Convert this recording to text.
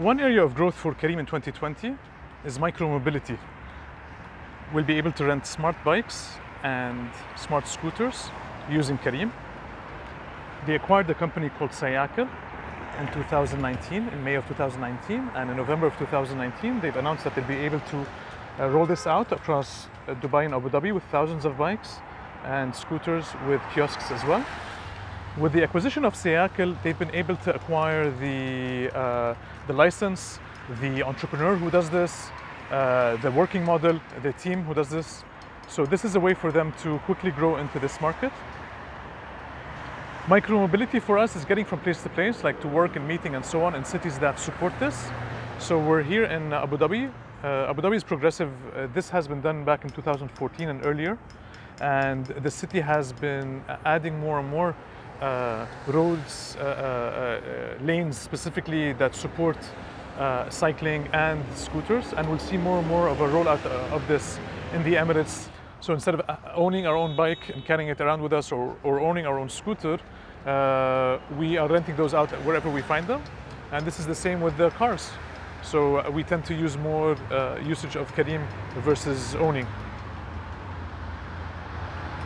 One area of growth for Careem in 2020 is micromobility. We'll be able to rent smart bikes and smart scooters using Careem. They acquired a company called Cycle in 2019, in May of 2019, and in November of 2019, they've announced that they'll be able to uh, roll this out across uh, Dubai and Abu Dhabi with thousands of bikes and scooters with kiosks as well. With the acquisition of Cycle, they've been able to acquire the, uh, the license, the entrepreneur who does this, uh, the working model, the team who does this. So this is a way for them to quickly grow into this market. Micromobility for us is getting from place to place, like to work and meeting and so on in cities that support this. So we're here in Abu Dhabi. Uh, Abu Dhabi is progressive. Uh, this has been done back in 2014 and earlier. And the city has been adding more and more uh, roads, uh, uh, uh, lanes specifically that support cycling and scooters. And we'll see more and more of a rollout of this in the Emirates so instead of owning our own bike and carrying it around with us or, or owning our own scooter, uh, we are renting those out wherever we find them. And this is the same with the cars. So we tend to use more uh, usage of Careem versus owning.